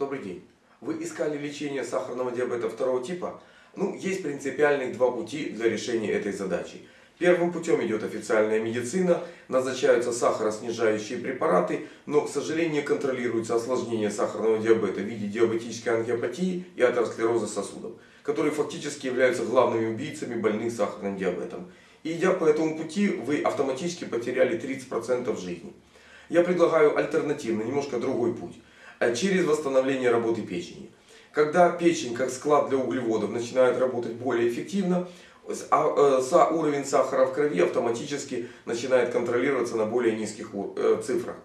Добрый день. Вы искали лечение сахарного диабета второго типа? Ну, есть принципиальных два пути для решения этой задачи. Первым путем идет официальная медицина, назначаются сахароснижающие препараты, но, к сожалению, контролируется осложнение сахарного диабета в виде диабетической ангиопатии и атеросклероза сосудов, которые фактически являются главными убийцами больных сахарным диабетом. И идя по этому пути, вы автоматически потеряли 30% жизни. Я предлагаю альтернативный, немножко другой путь. А Через восстановление работы печени. Когда печень, как склад для углеводов, начинает работать более эффективно, а, э, уровень сахара в крови автоматически начинает контролироваться на более низких э, цифрах.